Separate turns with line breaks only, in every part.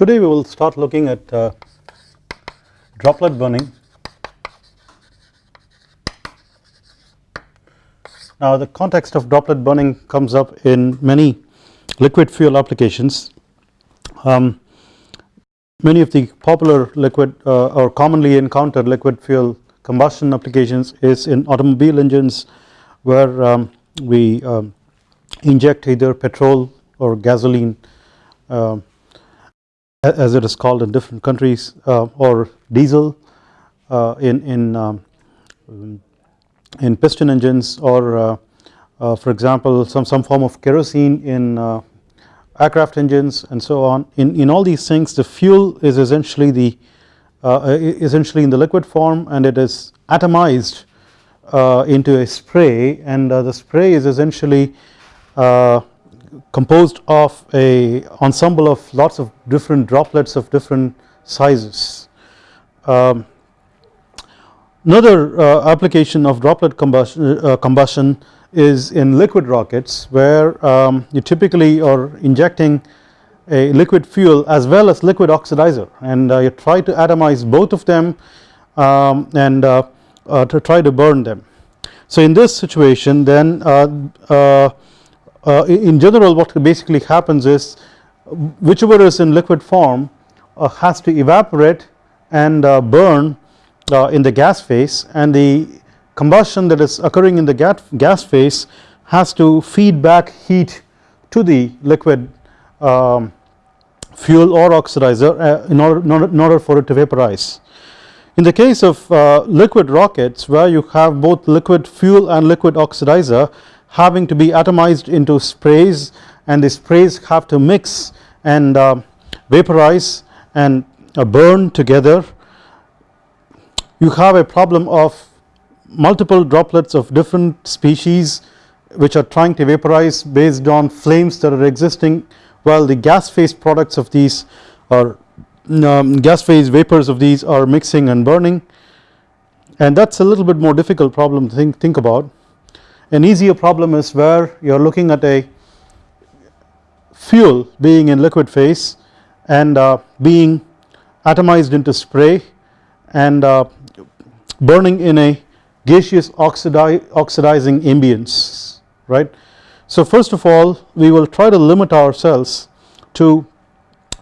Today we will start looking at uh, droplet burning. Now the context of droplet burning comes up in many liquid fuel applications. Um, many of the popular liquid uh, or commonly encountered liquid fuel combustion applications is in automobile engines where um, we um, inject either petrol or gasoline uh, as it is called in different countries uh, or diesel uh, in in um, in piston engines or uh, uh, for example some some form of kerosene in uh, aircraft engines and so on. In in all these things the fuel is essentially the essentially in the liquid form and it is atomized into a spray and the spray is essentially composed of a ensemble of lots of different droplets of different sizes. Um, another uh, application of droplet combustion, uh, combustion, is in liquid rockets where um, you typically are injecting a liquid fuel as well as liquid oxidizer and uh, you try to atomize both of them um, and uh, uh, to try to burn them. So in this situation then uh, in general what basically happens is whichever is in liquid form uh, has to evaporate and uh, burn uh, in the gas phase and the combustion that is occurring in the gas phase has to feed back heat to the liquid um, fuel or oxidizer uh, in order, in order for it to vaporize. In the case of uh, liquid rockets where you have both liquid fuel and liquid oxidizer having to be atomized into sprays and the sprays have to mix and uh, vaporize and uh, burn together. You have a problem of multiple droplets of different species which are trying to vaporize based on flames that are existing while the gas phase products of these or um, gas phase vapors of these are mixing and burning. And that is a little bit more difficult problem to think, think about an easier problem is where you are looking at a fuel being in liquid phase and uh, being atomized into spray and uh, burning in a gaseous oxidi oxidizing ambience right. So first of all we will try to limit ourselves to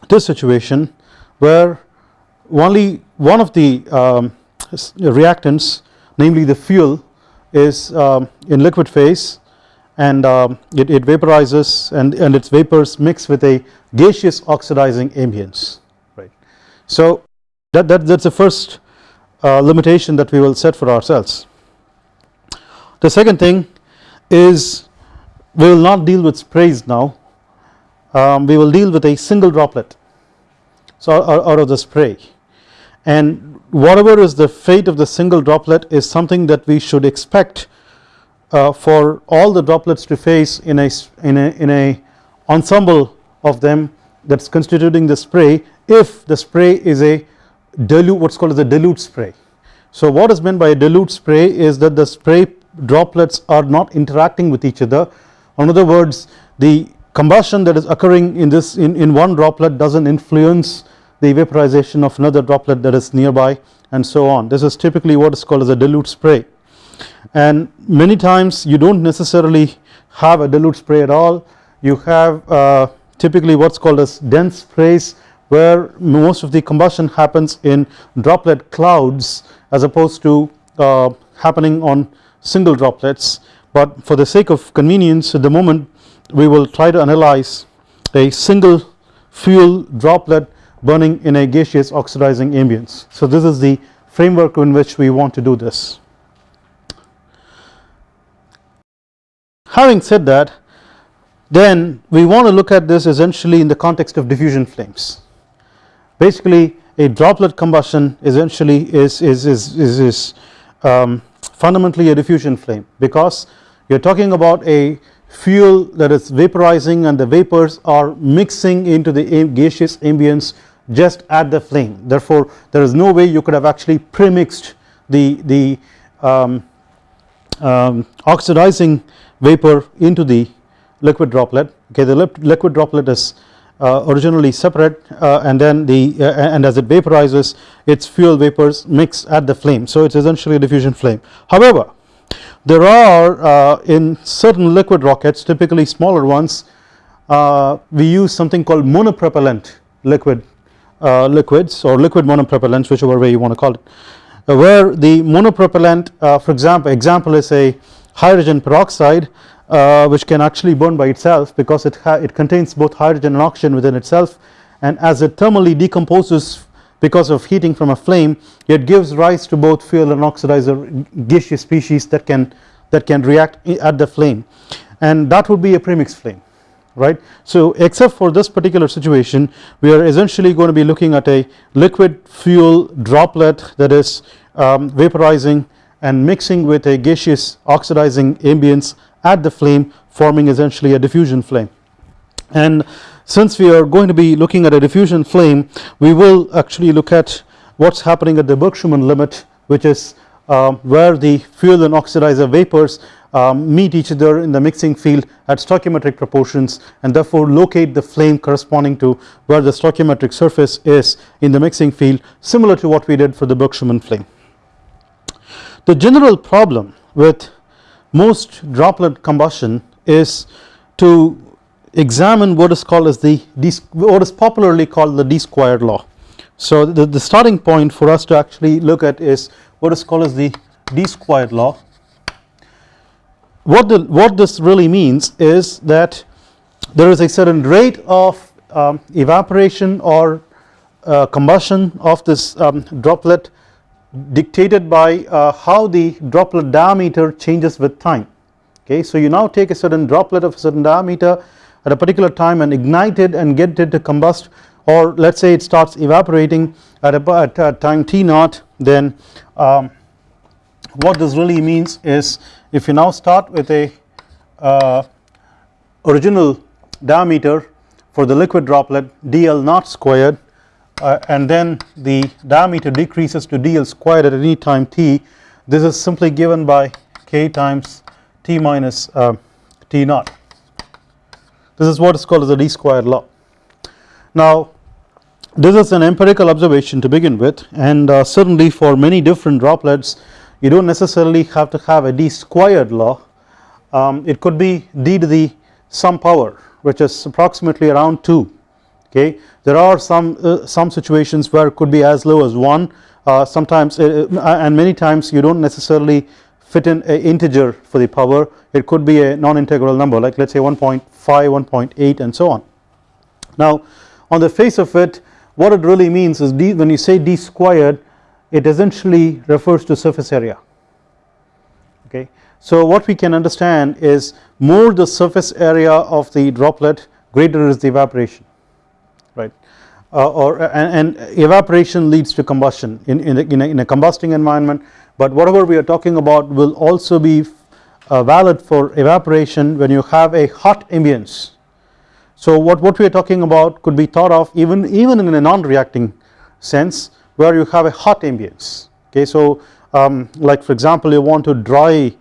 this situation where only one of the um, reactants namely the fuel is um, in liquid phase and um, it, it, vaporizes and, and its vapors mix with a gaseous oxidizing ambience right. So that, that that's the first uh, limitation that we will set for ourselves. The second thing is we will not deal with sprays now um, we will deal with a single droplet so out, out of the spray and whatever is the fate of the single droplet is something that we should expect uh, for all the droplets to face in a in a in a ensemble of them that's constituting the spray if the spray is a dilute what's called as a dilute spray. So what is meant by a dilute spray is that the spray droplets are not interacting with each other in other words the combustion that is occurring in this in, in one droplet doesn't influence the vaporization of another droplet that is nearby and so on. This is typically what is called as a dilute spray. And many times you do not necessarily have a dilute spray at all. You have uh, typically what is called as dense sprays where most of the combustion happens in droplet clouds as opposed to uh, happening on single droplets. But for the sake of convenience at the moment we will try to analyze a single fuel droplet burning in a gaseous oxidizing ambience. So this is the framework in which we want to do this. Having said that then we want to look at this essentially in the context of diffusion flames. Basically a droplet combustion essentially is, is, is, is, is um, fundamentally a diffusion flame because you are talking about a fuel that is vaporizing and the vapors are mixing into the gaseous ambience just at the flame therefore there is no way you could have actually premixed the, the um, um, oxidizing vapor into the liquid droplet. Okay the liquid droplet is uh, originally separate uh, and then the uh, and as it vaporizes its fuel vapors mix at the flame. So it is essentially a diffusion flame. However there are uh, in certain liquid rockets typically smaller ones uh, we use something called monopropellant liquid Uh, liquids or liquid monopropellants whichever way you want to call it uh, where the monopropellant uh, for example example is a hydrogen peroxide uh, which can actually burn by itself because it, it contains both hydrogen and oxygen within itself. And as it thermally decomposes because of heating from a flame it gives rise to both fuel and oxidizer gaseous species that can that can react at the flame. And that would be a premix flame right. So except for this particular situation we are essentially going to be looking at a liquid fuel droplet that is um, vaporizing and mixing with a gaseous oxidizing ambience at the flame forming essentially a diffusion flame and since we are going to be looking at a diffusion flame we will actually look at what is happening at the Burke-Schumann limit which is uh, where the fuel and oxidizer vapors um, meet each other in the mixing field at stoichiometric proportions and therefore locate the flame corresponding to where the stoichiometric surface is in the mixing field similar to what we did for the Burke-Schumann flame. The general problem with most droplet combustion is to examine what is called as the what is popularly called the d squared law. So the, the starting point for us to actually look at is what is called as the d squared law. What the what this really means is that there is a certain rate of um, evaporation or uh, combustion of this um, droplet dictated by uh, how the droplet diameter changes with time okay. So you now take a certain droplet of a certain diameter at a particular time and ignite it and get it to combust or let us say it starts evaporating at a, at time t naught then um, what this really means is if you now start with a uh, original diameter for the liquid droplet dl naught squared uh, and then the diameter decreases to dl squared at any time t this is simply given by k times t minus uh, t naught. This is what is called as the d squared law. Now this is an empirical observation to begin with and uh, certainly for many different droplets you do not necessarily have to have a d squared law um, it could be d to the some power which is approximately around 2 okay. There are some uh, some situations where it could be as low as 1 uh, sometimes uh, uh, and many times you do not necessarily fit in a integer for the power it could be a non-integral number like let us say 1.5 1.8 and so on. Now on the face of it what it really means is d when you say d squared it essentially refers to surface area okay. So what we can understand is more the surface area of the droplet greater is the evaporation right uh, or and, and, evaporation leads to combustion in, in, a, in, a, in, a, combusting environment but whatever we are talking about will also be uh, valid for evaporation when you have a hot ambience. So what, what we are talking about could be thought of even, even in a non-reacting sense where you have a hot ambience okay. So um, like for example you want to dry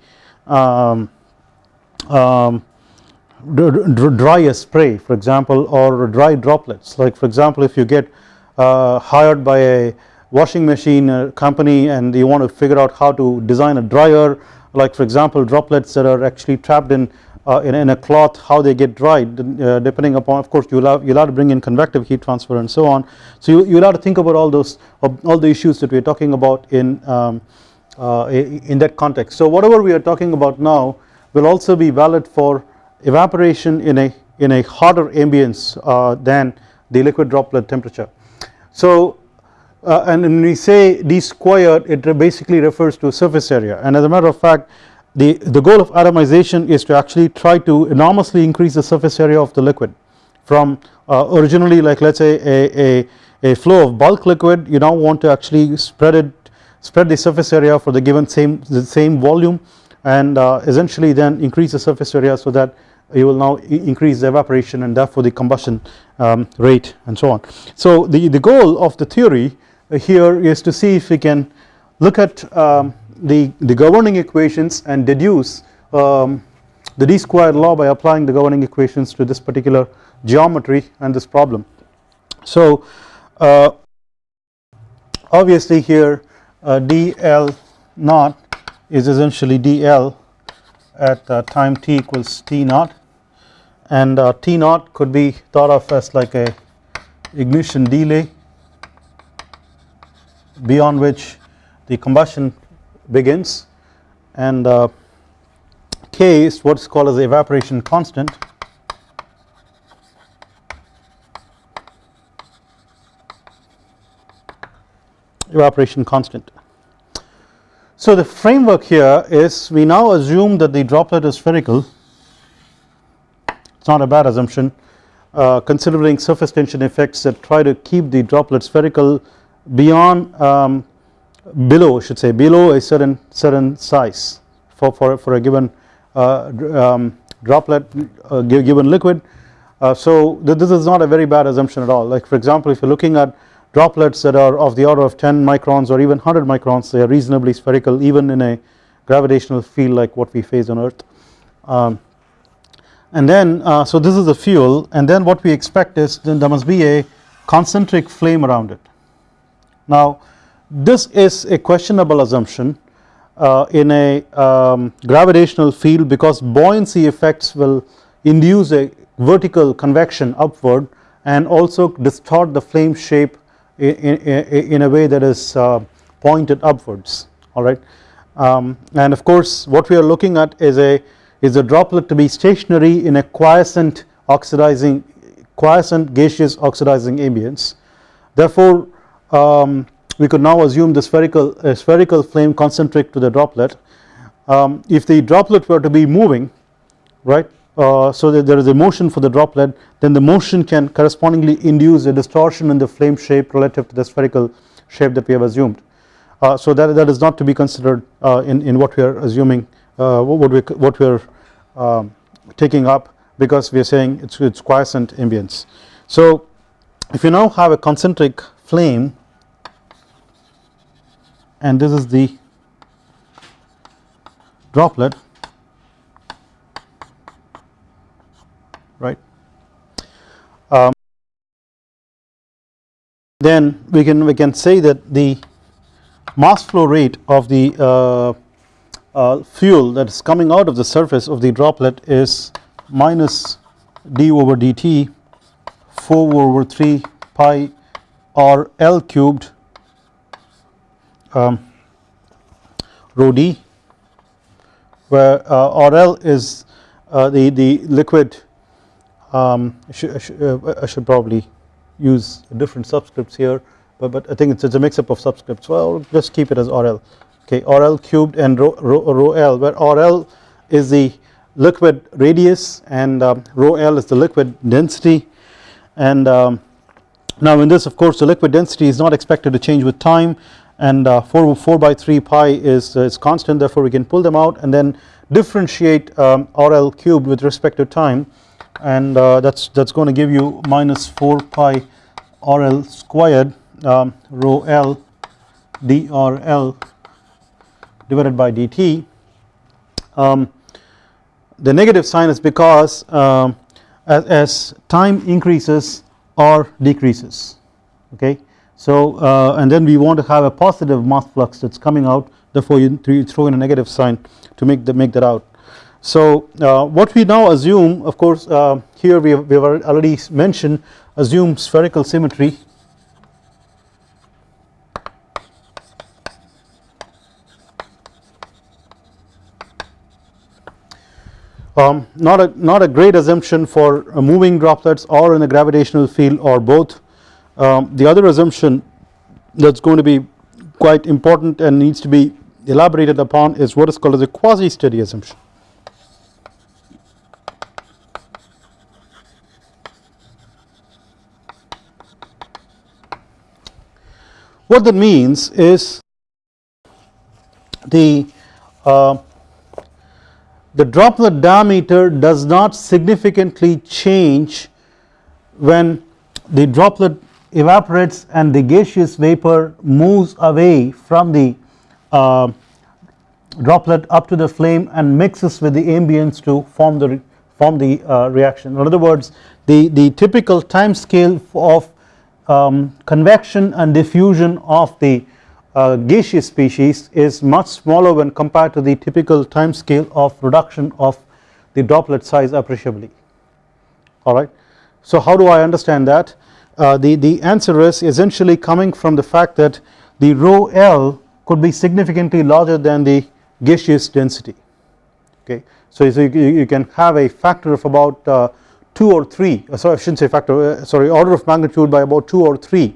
um, um, dry a spray for example or dry droplets like for example if you get uh, hired by a washing machine uh, company and you want to figure out how to design a dryer like for example droplets that are actually trapped in uh, in, in, a cloth how they get dried uh, depending upon of course you'll have you'll have to bring in convective heat transfer and so on. So you, you'll have to think about all those all the issues that we're talking about in um, uh, in that context. So whatever we are talking about now will also be valid for evaporation in a in a hotter ambience uh, than the liquid droplet temperature. So uh, and when we say d squared it basically refers to surface area. And as a matter of fact the, the goal of atomization is to actually try to enormously increase the surface area of the liquid from uh, originally like let us say a, a, a flow of bulk liquid you now want to actually spread it spread the surface area for the given same the same volume and uh, essentially then increase the surface area so that you will now increase the evaporation and therefore the combustion um, rate and so on. So the, the goal of the theory here is to see if we can look at um, the, the governing equations and deduce um, the d squared law by applying the governing equations to this particular geometry and this problem. So uh, obviously here uh, dl naught is essentially dl at uh, time t equals t naught and uh, t naught could be thought of as like a ignition delay beyond which the combustion begins. And uh, k is what is called as the evaporation constant. Evaporation constant. So the framework here is we now assume that the droplet is spherical. It's not a bad assumption uh, considering surface tension effects that try to keep the droplet spherical beyond um, below should say below a certain certain size for, for, for a given uh, um, droplet uh, given liquid. Uh, so th this is not a very bad assumption at all. Like for example if you are looking at droplets that are of the order of 10 microns or even 100 microns they are reasonably spherical even in a gravitational field like what we face on earth. Um, and then uh, so this is the fuel and then what we expect is then there must be a concentric flame around it. Now this is a questionable assumption uh, in a um, gravitational field because buoyancy effects will induce a vertical convection upward and also distort the flame shape in, in, in a way that is uh, pointed upwards. Alright um, and of course what we are looking at is a is the droplet to be stationary in a quiescent oxidizing quiescent gaseous oxidizing ambience. Therefore um, we could now assume the spherical spherical flame concentric to the droplet. Um, if the droplet were to be moving right uh, so that there is a motion for the droplet then the motion can correspondingly induce a distortion in the flame shape relative to the spherical shape that we have assumed. Uh, so that that is not to be considered uh, in in what we are assuming uh, what we what we are um, taking up because we are saying it's it's quiescent ambience. So if you now have a concentric flame and this is the droplet right? Um, then we can we can say that the mass flow rate of the uh, uh, fuel that is coming out of the surface of the droplet is minus d over dt 4 over 3 pi r L cubed um, rho d where uh, RL is uh, the, the liquid um, I, should, I, should, uh, I, should, probably use different subscripts here but, but I think it's, it's a mix up of subscripts. Well just keep it as RL okay RL cubed and rho, rho, rho L where RL is the liquid radius and um, rho L is the liquid density. And um, now in this of course the liquid density is not expected to change with time and uh, 4, 4 by 3 pi is, uh, is constant therefore we can pull them out and then differentiate um, RL cubed with respect to time. And uh, that's that's going to give you minus 4 pi RL squared um, rho L DRL divided by dt um, the negative sign is because um, as, as time increases R decreases. Okay so uh, and then we want to have a positive mass flux that is coming out therefore you, throw in a negative sign to make, the, make that out. So uh, what we now assume of course uh, here we have, we have already mentioned assume spherical symmetry um, not a not a great assumption for moving droplets or in a gravitational field or both um, the other assumption that is going to be quite important and needs to be elaborated upon is what is called as a quasi steady assumption. What that means is the uh, the droplet diameter does not significantly change when the droplet evaporates and the gaseous vapor moves away from the uh, droplet up to the flame and mixes with the ambience to form the form the uh, reaction. In other words the the typical time scale of um, convection and diffusion of the uh, gaseous species is much smaller when compared to the typical time scale of reduction of the droplet size appreciably. Alright. So how do I understand that uh, the, the answer is essentially coming from the fact that the rho L could be significantly larger than the gaseous density. Okay. So, so you, you, can have a factor of about uh, 2 or 3 uh, sorry I should not say factor uh, sorry order of magnitude by about 2 or 3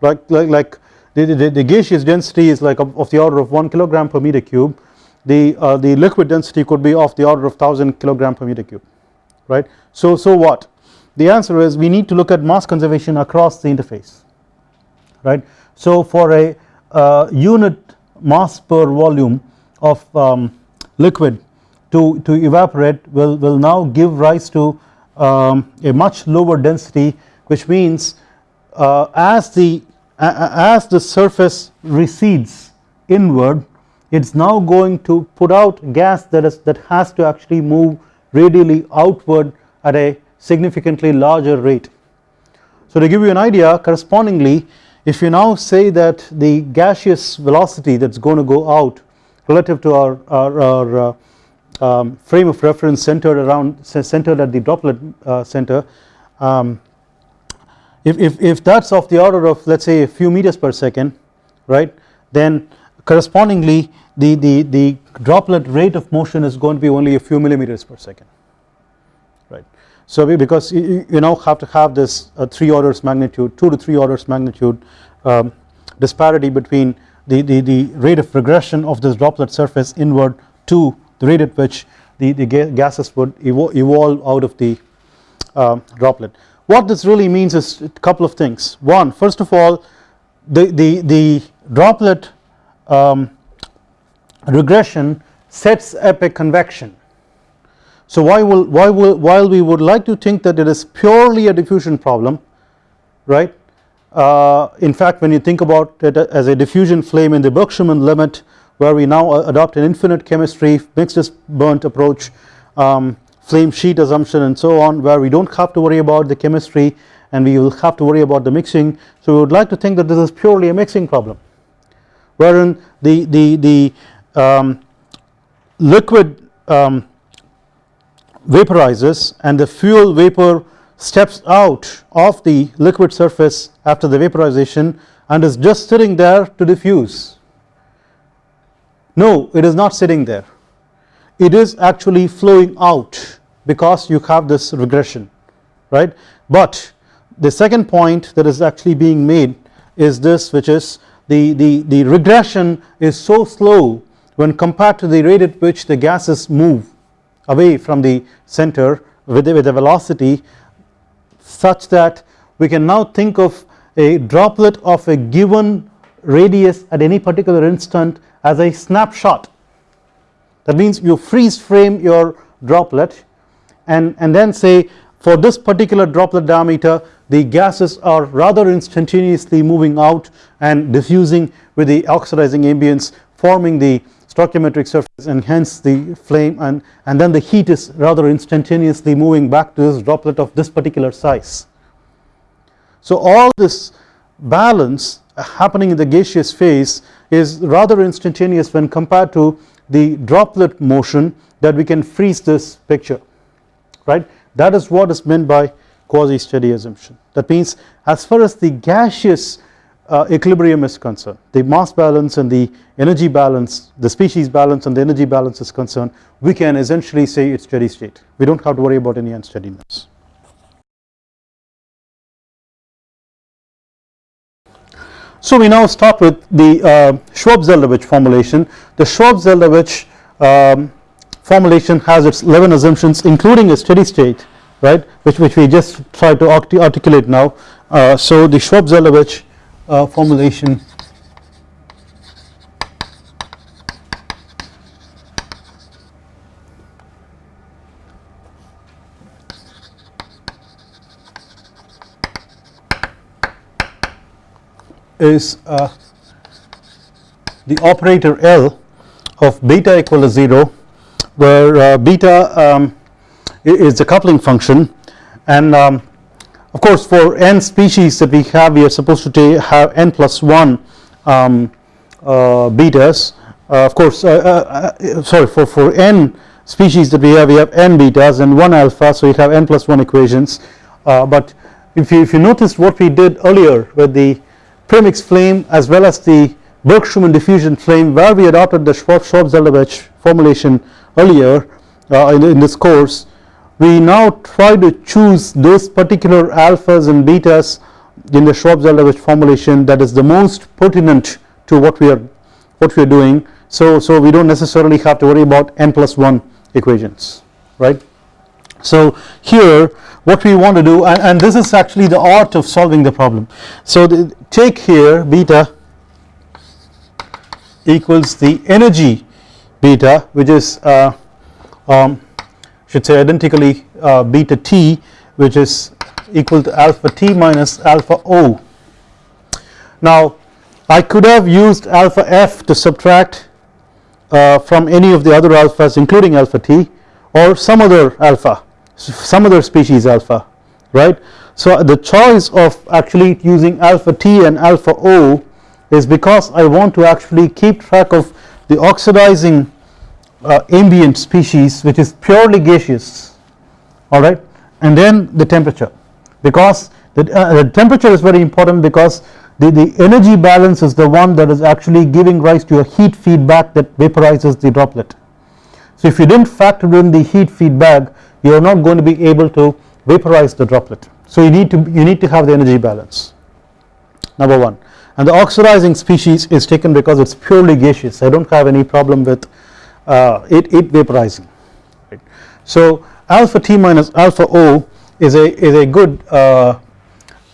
like, like, like the, the, the gaseous density is like of, of, the order of 1 kilogram per meter cube. The uh, the liquid density could be of the order of 1000 kilogram per meter cube. Right. So, so what the answer is we need to look at mass conservation across the interface right. So for a uh, unit mass per volume of um, liquid to, to evaporate will, will now give rise to um, a much lower density which means uh, as the as the surface recedes inward it is now going to put out gas that is that has to actually move radially outward at a significantly larger rate. So to give you an idea correspondingly if you now say that the gaseous velocity that is going to go out relative to our, our, our uh, um, frame of reference centered around centered at the droplet uh, center um, if, if, if that is of the order of let us say a few meters per second right then correspondingly the, the, the droplet rate of motion is going to be only a few millimeters per second So because you, you now have to have this uh, 3 orders magnitude 2 to 3 orders magnitude um, disparity between the, the, the rate of regression of this droplet surface inward to the rate at which the, the gases would evolve out of the uh, droplet. What this really means is a couple of things one first of all the, the, the droplet um, regression sets up a convection. So why will, why will, while we would like to think that it is purely a diffusion problem right uh, in fact when you think about it as a diffusion flame in the Burke-Schumann limit where we now adopt an infinite chemistry mixed as burnt approach um, flame sheet assumption and so on where we do not have to worry about the chemistry and we will have to worry about the mixing. So we would like to think that this is purely a mixing problem wherein the, the, the um, liquid um, vaporizes and the fuel vapor steps out of the liquid surface after the vaporization and is just sitting there to diffuse. No it is not sitting there. It is actually flowing out because you have this regression right? But the second point that is actually being made is this which is the, the, the regression is so slow when compared to the rate at which the gases move away from the center with, with a velocity such that we can now think of a droplet of a given radius at any particular instant as a snapshot. That means you freeze frame your droplet and, and then say for this particular droplet diameter the gases are rather instantaneously moving out and diffusing with the oxidizing ambience forming the stoichiometric surface and hence the flame and, and then the heat is rather instantaneously moving back to this droplet of this particular size. So all this balance uh, happening in the gaseous phase is rather instantaneous when compared to the droplet motion that we can freeze this picture right that is what is meant by quasi steady assumption that means as far as the gaseous uh, equilibrium is concerned. The mass balance and the energy balance the species balance and the energy balance is concerned we can essentially say it's steady state. We do not have to worry about any unsteadiness. So we now start with the uh, Schwab-Zeldovich formulation. The Schwab-Zeldovich um, formulation has its 11 assumptions including a steady state right which, which we just try to articulate now. Uh, so the Schwab-Zeldovich uh, formulation. Is uh, the operator L of beta equal to 0 where uh, beta um, is the coupling function and um, of course for n species that we have we are supposed to have n plus 1 um, uh, betas. Uh, of course uh, sorry for, for n species that we have we have n betas and 1 alpha so we have n plus 1 equations. But if you if you noticed what we did earlier with the premix flame as well as the Burke-Schumann diffusion flame where we adopted the Schwab-Zeldovich formulation earlier uh, in, in, this course we now try to choose those particular alphas and betas in the Schwab-Zeldovich formulation that is the most pertinent to what we are what we are doing. So so we don't necessarily have to worry about n plus 1 equations right? So here what we want to do and, and this is actually the art of solving the problem. So the, take here beta equals the energy beta which is uh, um, should say identically uh, beta t which is equal to alpha t minus alpha o. Now I could have used alpha f to subtract uh, from any of the other alphas including alpha t or some other alpha some other species alpha right. So the choice of actually using alpha t and alpha o is because I want to actually keep track of the oxidizing uh, ambient species which is purely gaseous alright and then the temperature because the, uh, the temperature is very important because the, the energy balance is the one that is actually giving rise to a heat feedback that vaporizes the droplet. So if you did not factor in the heat feedback you are not going to be able to vaporize the droplet. So you need to you need to have the energy balance number 1 and the oxidizing species is taken because it is purely gaseous. I do not have any problem with uh, it, it vaporizing right. So alpha T minus alpha O is a is a good uh,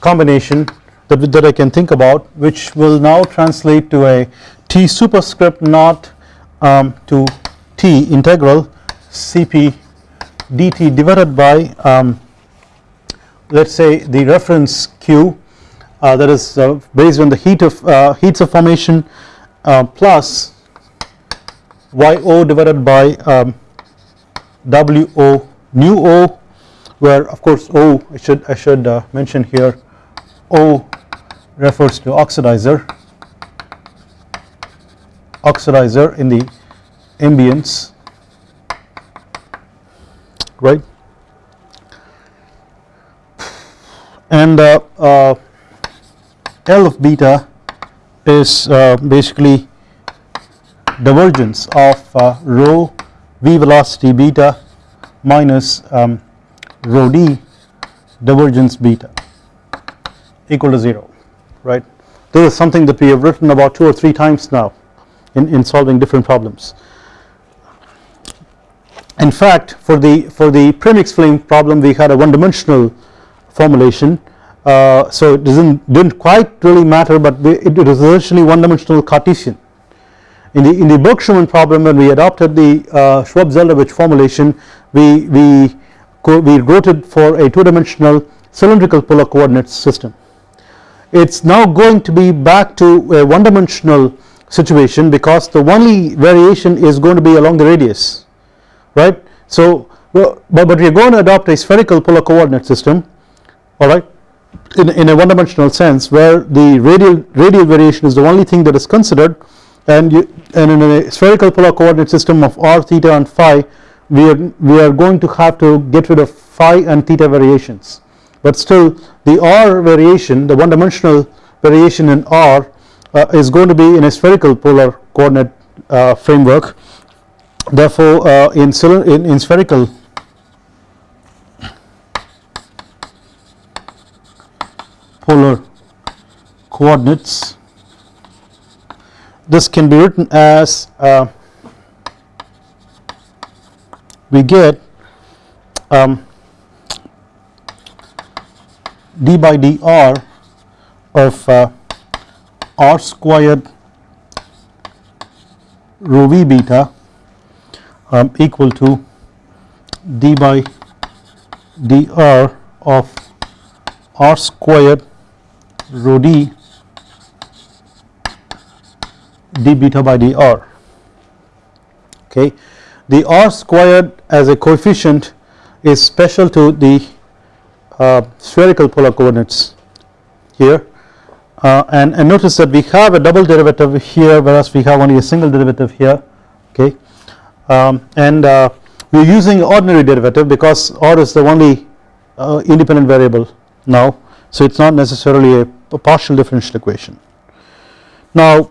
combination that, that I can think about which will now translate to a T superscript naught um, to T integral Cp dt divided by um, let us say the reference Q uh, that is uh, based on the heat of uh, heats of formation uh, plus YO divided by um, WO nu O where of course O I should I should uh, mention here O refers to oxidizer oxidizer in the ambience right? And uh, uh, L of beta is uh, basically divergence of uh, rho v velocity beta minus um, rho d divergence beta equal to 0 right? This is something that we have written about two or three times now in, in solving different problems. In fact for the for the premix flame problem we had a one dimensional formulation. Uh, so it doesn't didn't quite really matter but it, it was essentially one dimensional Cartesian in the in the Burke-Schumann problem when we adopted the uh, Schwab-Zeldovich formulation we we we wrote it for a two dimensional cylindrical polar coordinate system it's now going to be back to a one dimensional situation because the only variation is going to be along the radius right. So but, but we are going to adopt a spherical polar coordinate system alright in, in a one dimensional sense where the radial radial variation is the only thing that is considered and you and in a spherical polar coordinate system of r theta and phi we are we are going to have to get rid of phi and theta variations. But still the r variation the one dimensional variation in r uh, is going to be in a spherical polar coordinate uh, framework. Therefore uh, in, in, in spherical polar coordinates this can be written as uh, we get um, d by dr of uh, r squared rho v beta um, equal to d by dr of r squared rho d d beta by dr. Okay. The r squared as a coefficient is special to the uh, spherical polar coordinates here. Uh, and, and notice that we have a double derivative here whereas we have only a single derivative here. Okay? Um, and uh, we are using ordinary derivative because r is the only uh, independent variable now. So it is not necessarily a, a partial differential equation. Now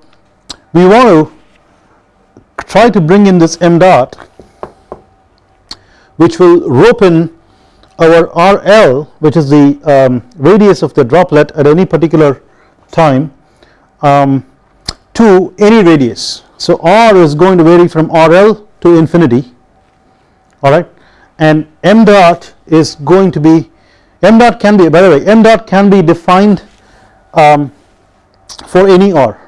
we want to try to bring in this m dot which will rope in our RL which is the um, radius of the droplet at any particular time um, to any radius. So R is going to vary from RL to infinity alright and m dot is going to be m dot can be by the way m dot can be defined um, for any R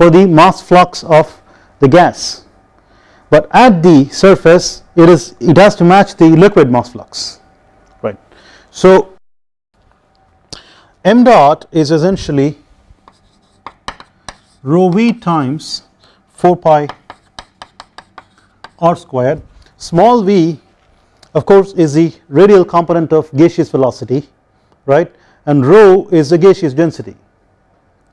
for the mass flux of the gas. But at the surface it is it has to match the liquid mass flux right. So m dot is essentially rho v times 4 pi r squared. Small v of course is the radial component of gaseous velocity right? And rho is the gaseous density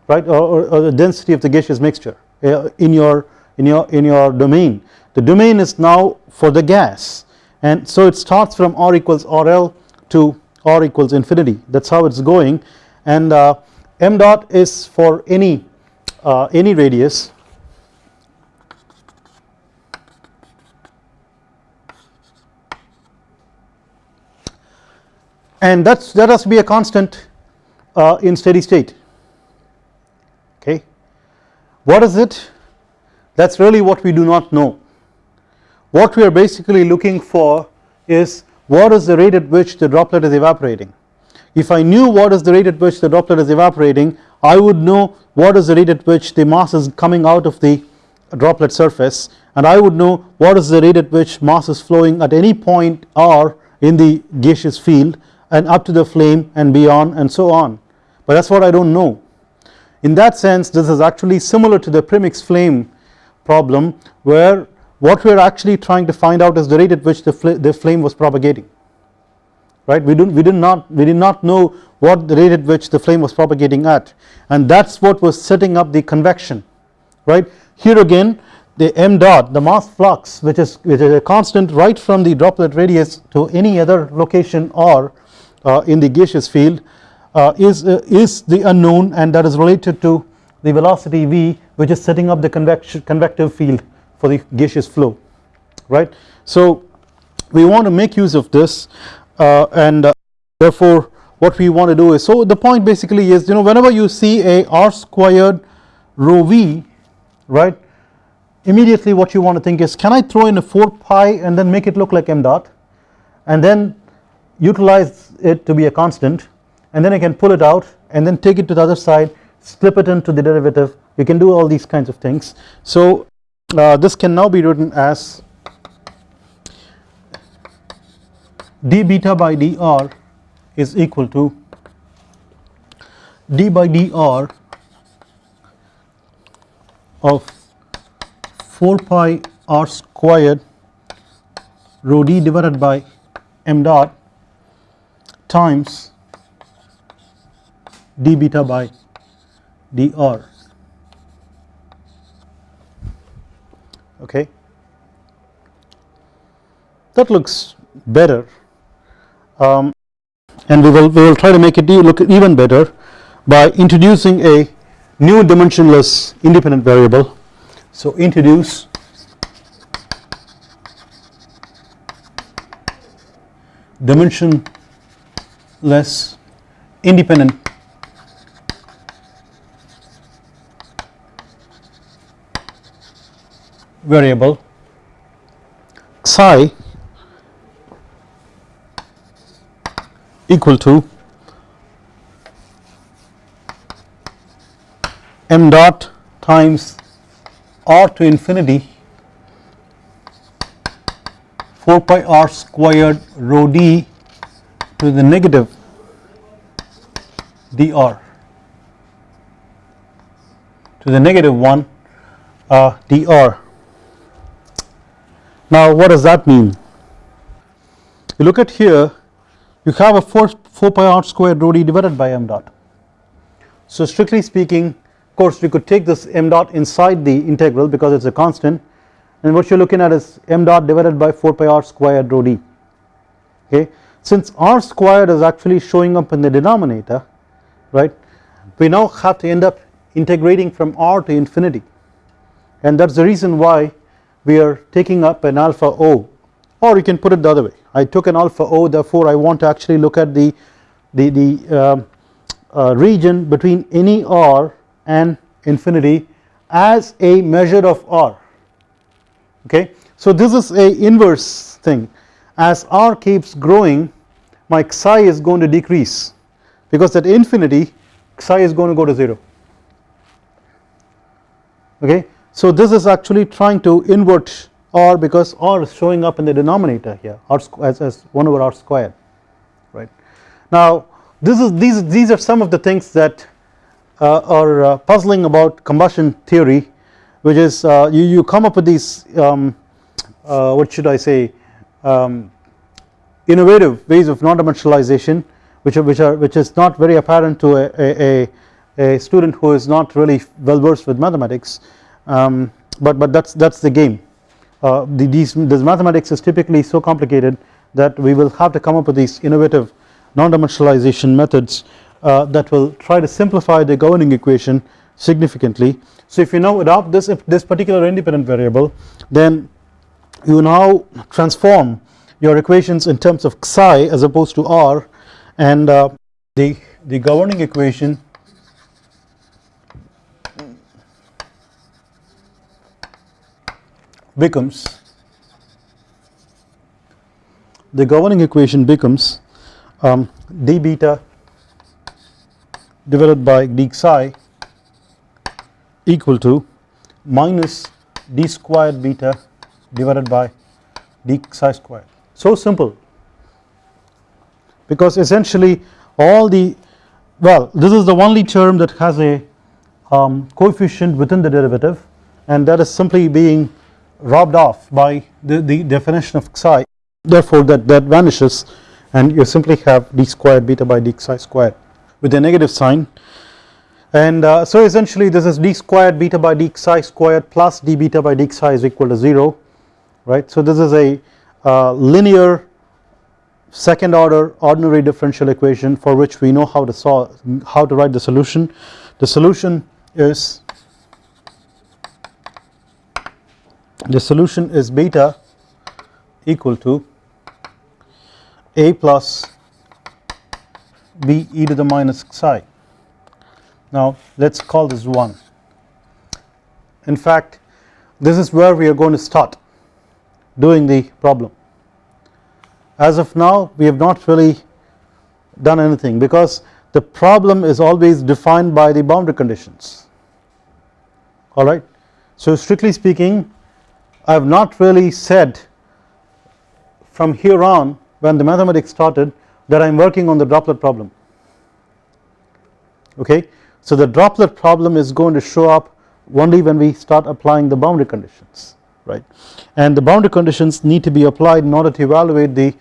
right? Or, or the density of the gaseous mixture uh, in your in your in your domain. The domain is now for the gas. And so it starts from r equals rl to r equals infinity. That is how it is going. And uh, m dot is for any uh, any radius. And that's that has to be a constant uh, in steady state okay. What is it? That's really what we do not know. What we are basically looking for is what is the rate at which the droplet is evaporating. If I knew what is the rate at which the droplet is evaporating I would know what is the rate at which the mass is coming out of the droplet surface and I would know what is the rate at which mass is flowing at any point r in the gaseous field and up to the flame and beyond and so on. But that is what I do not know. In that sense this is actually similar to the premix flame problem where what we are actually trying to find out is the rate at which the, fl the flame was propagating. Right? We, do, we did not we did not know what the rate at which the flame was propagating at. And that is what was setting up the convection. Right? Here again the m dot the mass flux which is which is a constant right from the droplet radius to any other location or uh, in the gaseous field is uh, is the unknown and that is related to the velocity v which is setting up the convection convective field for the gaseous flow right? So we want to make use of this uh, and uh, therefore what we want to do is so the point basically is you know whenever you see a r squared rho v right immediately what you want to think is can I throw in a 4 pi and then make it look like m dot? And then utilize it to be a constant and then I can pull it out and then take it to the other side slip it into the derivative. You can do all these kinds of things. So uh, this can now be written as d beta by dr is equal to d by dr of 4 pi r squared rho d divided by m dot times d beta by dr. Okay. That looks better. Um, and we will we will try to make it look even better by introducing a new dimensionless independent variable. So introduce dimensionless independent variable psi equal to m dot times r to infinity 4 pi r squared rho d to the negative dr to the negative 1 uh, dr Now what does that mean? You look at here you have a 4, 4 pi r squared rho d divided by m dot. So strictly speaking of course we could take this m dot inside the integral because it is a constant and what you are looking at is m dot divided by 4 pi r squared rho d okay. Since r squared is actually showing up in the denominator right we now have to end up integrating from r to infinity and that is the reason why we are taking up an alpha o. Or you can put it the other way. I took an alpha o therefore I want to actually look at the the, the uh, uh, region between any r and infinity as a measure of r. Okay. So this is a inverse thing. As r keeps growing my psi is going to decrease. Because at infinity psi is going to go to 0 okay. So this is actually trying to invert r because r is showing up in the denominator here r as, as 1 over r squared right. Now this is these these are some of the things that uh, are uh, puzzling about combustion theory which is uh, you, you come up with these um, uh, what should I say um, innovative ways of non-dimensionalization which are which are which is not very apparent to a, a, a student who is not really well versed with mathematics um, but but that's that's the game uh, the, these this mathematics is typically so complicated that we will have to come up with these innovative non-dimensionalization methods uh, that will try to simplify the governing equation significantly. So if you now adopt this this particular independent variable then you now transform your equations in terms of psi as opposed to r and uh, the the governing equation becomes the governing equation becomes um, d beta divided by d psi equal to minus d squared beta divided by d psi squared. So simple because essentially all the well this is the only term that has a um, coefficient within the derivative and that is simply being robbed off by the, the definition of psi therefore that, that vanishes and you simply have d squared beta by d psi squared with a negative sign and uh, so essentially this is d squared beta by d psi squared plus d beta by d psi is equal to 0 right. So this is a uh, linear second order ordinary differential equation for which we know how to solve how to write the solution the solution is the solution is beta equal to a plus b e to the minus psi. Now let us call this 1. In fact this is where we are going to start doing the problem. As of now we have not really done anything because the problem is always defined by the boundary conditions alright. So strictly speaking I have not really said from here on when the mathematics started that I am working on the droplet problem. Okay. So the droplet problem is going to show up only when we start applying the boundary conditions right? And the boundary conditions need to be applied in order to evaluate the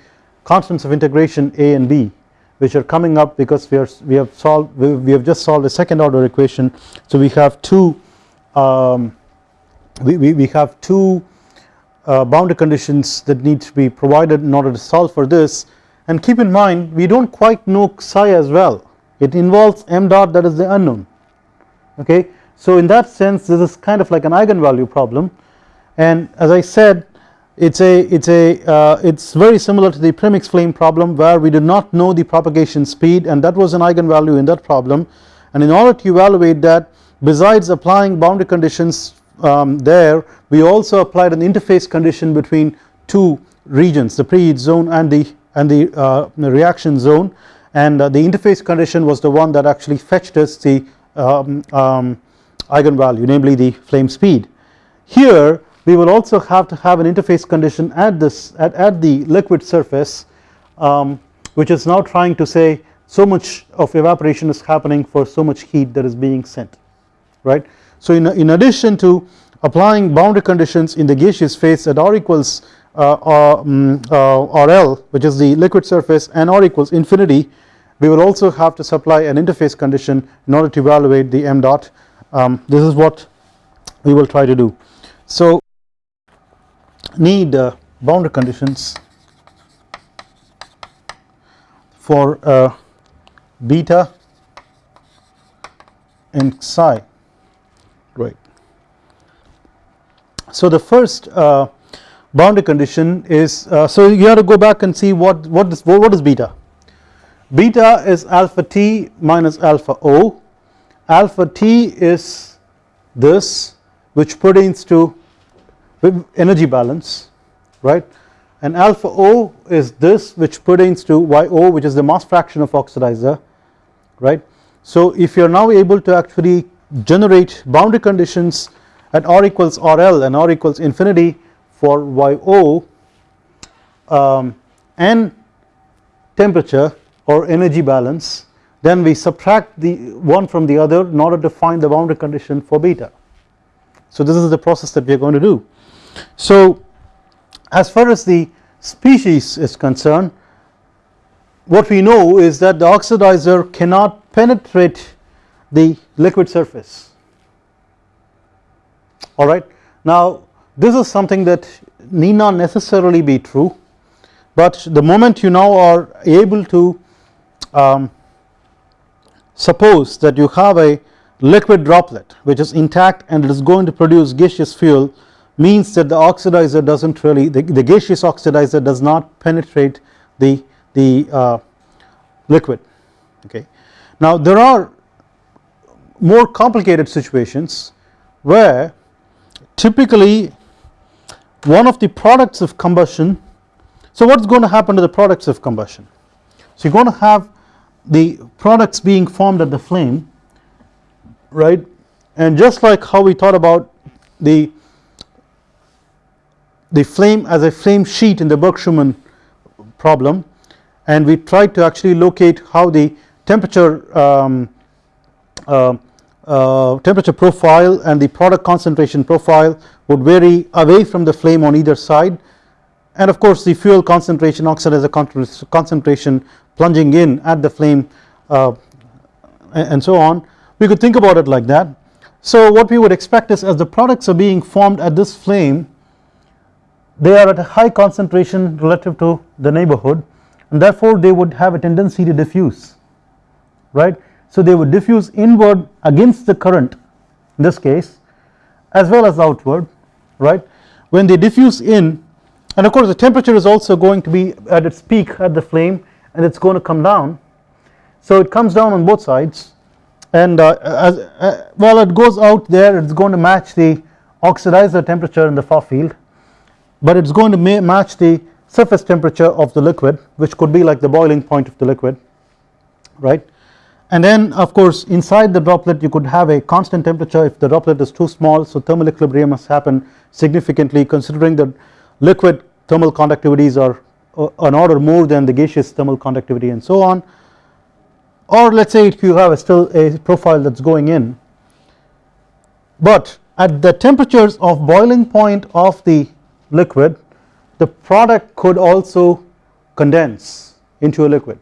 constants of integration a and b which are coming up because we are we have solved we, have just solved a second order equation. So we have two um, we, we, we have two uh, boundary conditions that need to be provided in order to solve for this. And keep in mind we do not quite know psi as well. It involves m dot that is the unknown. Okay. So in that sense this is kind of like an eigenvalue problem. And as I said it's a it's a uh, it's very similar to the premix flame problem where we did not know the propagation speed and that was an eigenvalue in that problem. And in order to evaluate that besides applying boundary conditions um, there we also applied an interface condition between two regions the preheat zone and the and the, uh, the reaction zone and uh, the interface condition was the one that actually fetched us the um, um, eigenvalue namely the flame speed. Here we will also have to have an interface condition at this at, at the liquid surface um, which is now trying to say so much of evaporation is happening for so much heat that is being sent right. So in, in addition to applying boundary conditions in the gaseous phase at r equals uh, um, uh, RL which is the liquid surface and R equals infinity we will also have to supply an interface condition in order to evaluate the m dot um, this is what we will try to do. So need uh, boundary conditions for uh, beta and psi right. So the first uh, boundary condition is uh, so you have to go back and see what what is what is beta? Beta is alpha t minus alpha o. Alpha t is this which pertains to energy balance right? And alpha o is this which pertains to yo which is the mass fraction of oxidizer right. So if you are now able to actually generate boundary conditions at r equals rl and r equals infinity for yo um, and temperature or energy balance then we subtract the one from the other in order to find the boundary condition for beta. So this is the process that we are going to do. So as far as the species is concerned what we know is that the oxidizer cannot penetrate the liquid surface alright. Now this is something that need not necessarily be true but the moment you now are able to um, suppose that you have a liquid droplet which is intact and it is going to produce gaseous fuel means that the oxidizer does not really the, the, gaseous oxidizer does not penetrate the, the uh, liquid okay. Now there are more complicated situations where typically one of the products of combustion so what is going to happen to the products of combustion? So you are going to have the products being formed at the flame right? And just like how we thought about the the flame as a flame sheet in the Burke-Schumann problem and we tried to actually locate how the temperature um, uh, uh, temperature profile and the product concentration profile would vary away from the flame on either side and of course the fuel concentration oxidizer concentration plunging in at the flame uh, and so on we could think about it like that. So what we would expect is as the products are being formed at this flame they are at a high concentration relative to the neighborhood and therefore they would have a tendency to diffuse right. So they would diffuse inward against the current in this case as well as outward right? When they diffuse in and of course the temperature is also going to be at its peak at the flame and it is going to come down. So it comes down on both sides and uh, as uh, well it goes out there it is going to match the oxidizer temperature in the far field but it is going to match the surface temperature of the liquid which could be like the boiling point of the liquid right and then of course inside the droplet you could have a constant temperature. If the droplet is too small so thermal equilibrium must happen significantly considering that liquid thermal conductivities are an order more than the gaseous thermal conductivity and so on. Or let us say if you have a still a profile that is going in. But at the temperatures of boiling point of the liquid the product could also condense into a liquid.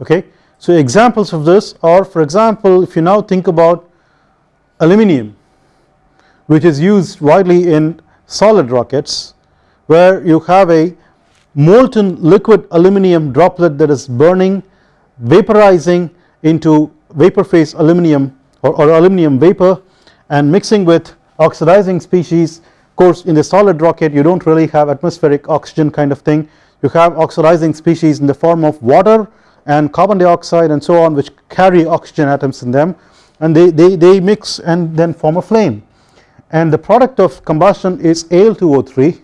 Okay. So examples of this are for example if you now think about aluminum which is used widely in solid rockets where you have a molten liquid aluminum droplet that is burning vaporizing into vapor phase aluminum or, or aluminum vapor and mixing with oxidizing species. Of course in the solid rocket you do not really have atmospheric oxygen kind of thing. You have oxidizing species in the form of water and carbon dioxide and so on which carry oxygen atoms in them and they, they, they mix and then form a flame. And the product of combustion is Al2O3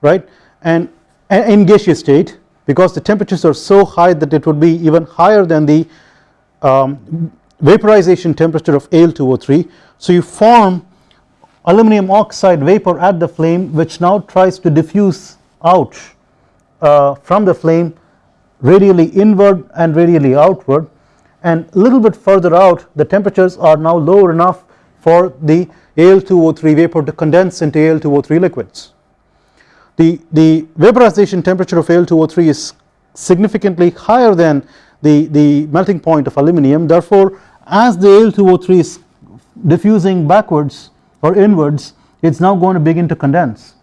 right? And, in gaseous state because the temperatures are so high that it would be even higher than the um, vaporization temperature of Al2O3 so you form aluminum oxide vapor at the flame which now tries to diffuse out uh, from the flame radially inward and radially outward. And a little bit further out the temperatures are now lower enough for the Al2O3 vapor to condense into Al2O3 liquids. The, the vaporization temperature of Al2O3 is significantly higher than the, the melting point of aluminum therefore as the Al2O3 is diffusing backwards or inwards it is now going to begin to condense.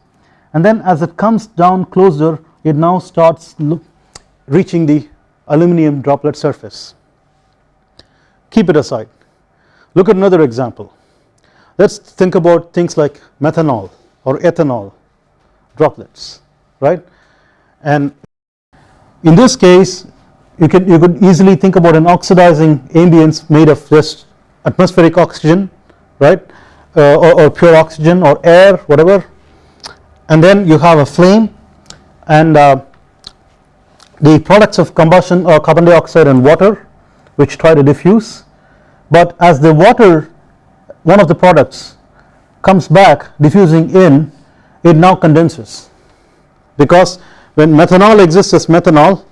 And then as it comes down closer it now starts reaching the aluminum droplet surface. Keep it aside. Look at another example. Let us think about things like methanol or ethanol droplets right? And in this case you can you could easily think about an oxidizing ambience made of just atmospheric oxygen right? Uh, or, or, pure oxygen or air whatever. And then you have a flame and uh, the products of combustion are carbon dioxide and water which try to diffuse. But as the water one of the products comes back diffusing in it now condenses. Because when methanol exists as methanol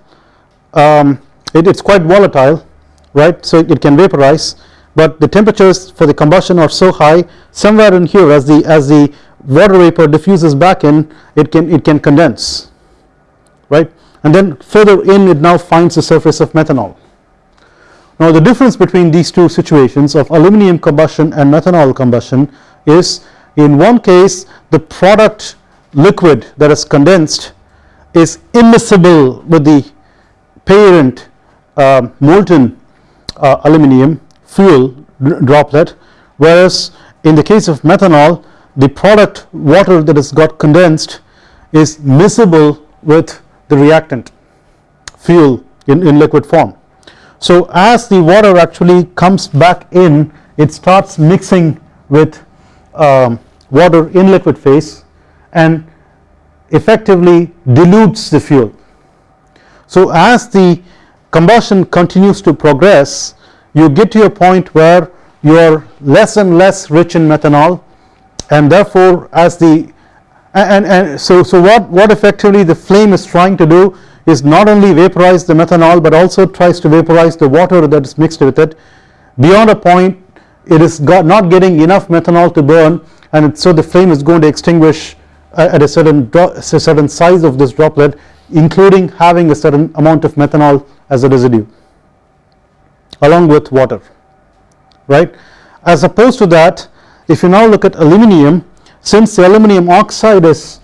um, it is quite volatile right? So it can vaporize. But the temperatures for the combustion are so high somewhere in here as the as the water vapor diffuses back in it can it can condense right and then further in it now finds the surface of methanol. Now the difference between these two situations of aluminum combustion and methanol combustion is in one case the product liquid that is condensed is immiscible with the parent uh, molten uh, aluminum fuel droplet whereas in the case of methanol the product water that has got condensed is miscible with the reactant fuel in, in liquid form. So as the water actually comes back in it starts mixing with um, water in liquid phase and effectively dilutes the fuel. So as the combustion continues to progress you get to a point where you are less and less rich in methanol and therefore as the and, and so, so what, what effectively the flame is trying to do is not only vaporize the methanol but also tries to vaporize the water that is mixed with it. Beyond a point it is not getting enough methanol to burn and so the flame is going to extinguish uh, at a certain, a certain size of this droplet including having a certain amount of methanol as a residue along with water right? As opposed to that if you now look at aluminum since the aluminum oxide is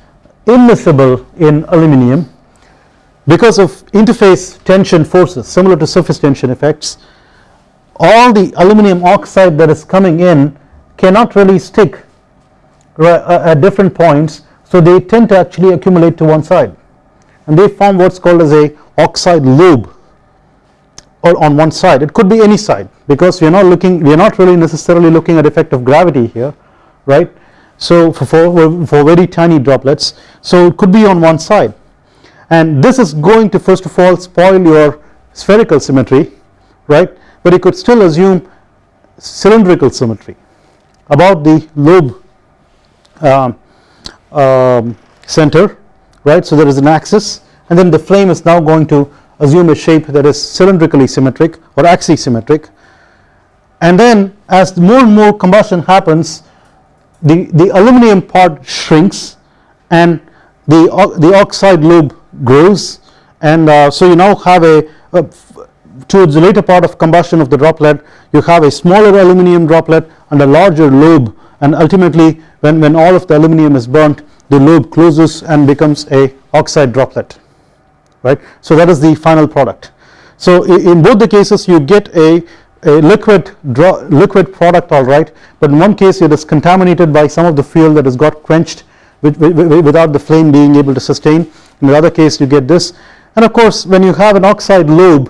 immiscible in aluminum because of interface tension forces similar to surface tension effects all the aluminum oxide that is coming in cannot really stick uh, at different points so they tend to actually accumulate to one side. And they form what is called as a oxide lobe or on one side. It could be any side because we are not looking we are not really necessarily looking at effect of gravity here right so for, for, for very tiny droplets so it could be on one side. And this is going to first of all spoil your spherical symmetry right? But you could still assume cylindrical symmetry about the lobe um, um, center right? So there is an axis and then the flame is now going to assume a shape that is cylindrically symmetric or axisymmetric. And then as more and more combustion happens the, the aluminum part shrinks and the, the oxide lobe grows and uh, so you now have a, a towards the later part of combustion of the droplet you have a smaller aluminum droplet and a larger lobe and ultimately when, when all of the aluminum is burnt the lobe closes and becomes a oxide droplet right. So that is the final product. So in both the cases you get a, a liquid liquid product alright but in one case it is contaminated by some of the fuel that has got quenched with, with, without the flame being able to sustain. In the other case you get this. And of course when you have an oxide lobe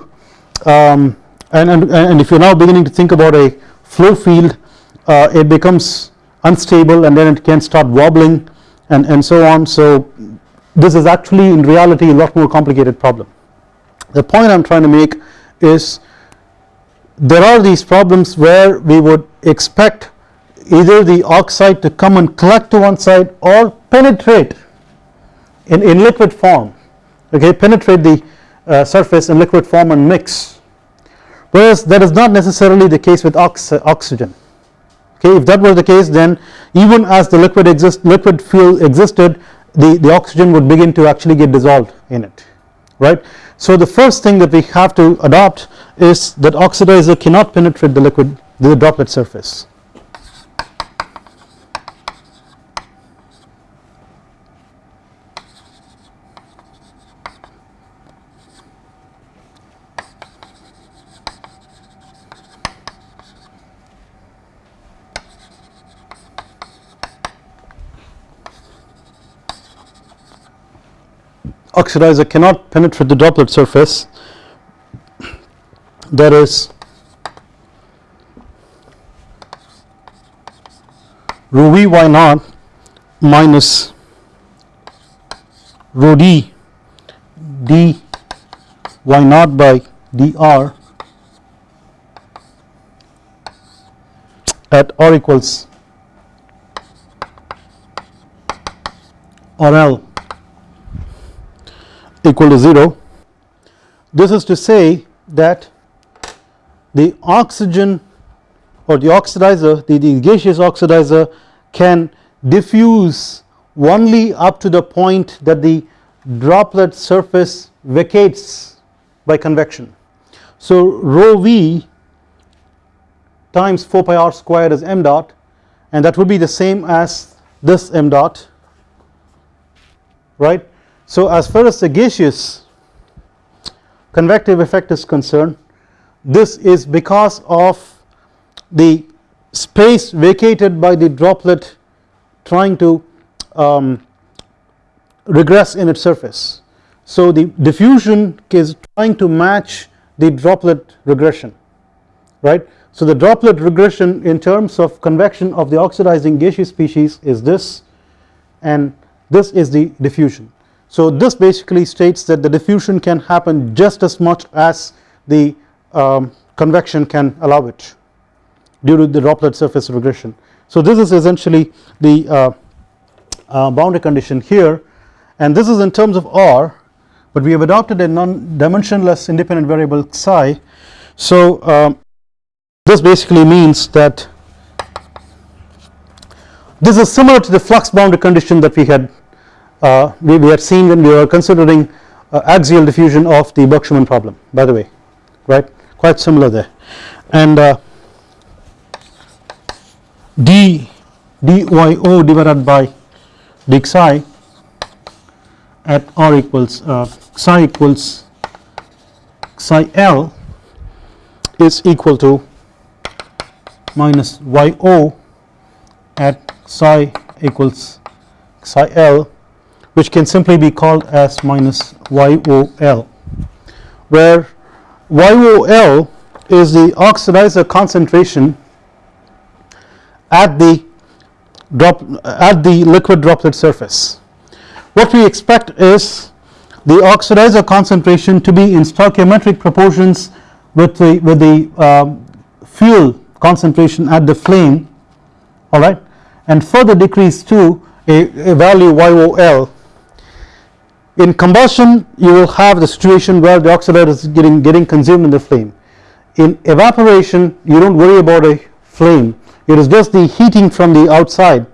um, and, and, and if you are now beginning to think about a flow field uh, it becomes unstable and then it can start wobbling and, and so on. So this is actually in reality a lot more complicated problem. The point I am trying to make is there are these problems where we would expect either the oxide to come and collect to one side or penetrate in, in liquid form okay penetrate the uh, surface in liquid form and mix whereas that is not necessarily the case with ox oxygen okay if that were the case then even as the liquid exist liquid fuel existed the, the oxygen would begin to actually get dissolved in it right. So the first thing that we have to adopt is that oxidizer cannot penetrate the liquid the droplet surface oxidizer cannot penetrate the droplet surface. There is rho v y naught minus rho d d y naught by dr at r equals RL equal to 0 this is to say that the oxygen or the oxidizer the, the gaseous oxidizer can diffuse only up to the point that the droplet surface vacates by convection. So rho v times 4 pi r squared is m dot and that would be the same as this m dot right so as far as the gaseous convective effect is concerned this is because of the space vacated by the droplet trying to um, regress in its surface. So the diffusion is trying to match the droplet regression right. So the droplet regression in terms of convection of the oxidizing gaseous species is this and this is the diffusion. So this basically states that the diffusion can happen just as much as the um, convection can allow it due to the droplet surface regression. So this is essentially the uh, uh, boundary condition here and this is in terms of R but we have adopted a non-dimensionless independent variable psi. So um, this basically means that this is similar to the flux boundary condition that we had uh, we, we had seen when we were considering uh, axial diffusion of the Burke-Schumann problem by the way right? Quite similar there. And uh, d dyo divided by d psi at r equals uh, psi equals psi l is equal to minus yo at psi equals psi l which can simply be called as minus YOL where YOL is the oxidizer concentration at the drop at the liquid droplet surface. What we expect is the oxidizer concentration to be in stoichiometric proportions with the with the um, fuel concentration at the flame alright and further decrease to a, a value YOL in combustion you will have the situation where the oxidizer is getting, getting consumed in the flame. In evaporation you do not worry about a flame it is just the heating from the outside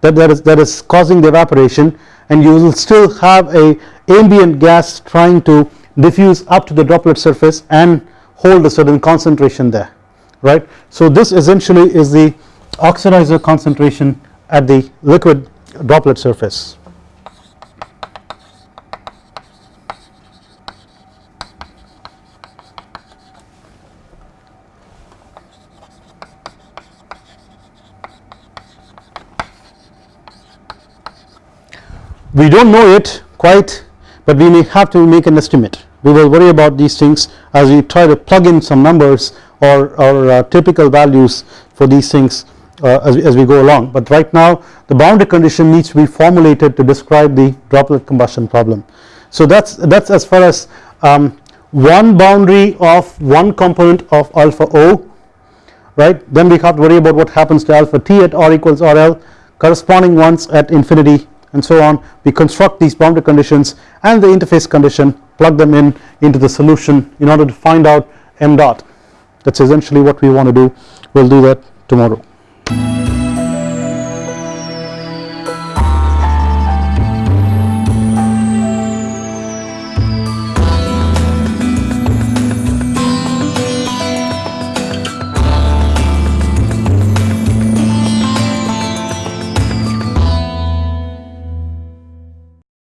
that, that, is, that is causing the evaporation and you will still have a ambient gas trying to diffuse up to the droplet surface and hold a certain concentration there right. So this essentially is the oxidizer concentration at the liquid droplet surface. We do not know it quite but we may have to make an estimate. We will worry about these things as we try to plug in some numbers or, or uh, typical values for these things uh, as, we, as we go along. But right now the boundary condition needs to be formulated to describe the droplet combustion problem. So that is that is as far as um, one boundary of one component of alpha O right? Then we have to worry about what happens to alpha T at R equals RL corresponding ones at infinity and so on we construct these boundary conditions and the interface condition plug them in into the solution in order to find out m dot that is essentially what we want to do we will do that tomorrow.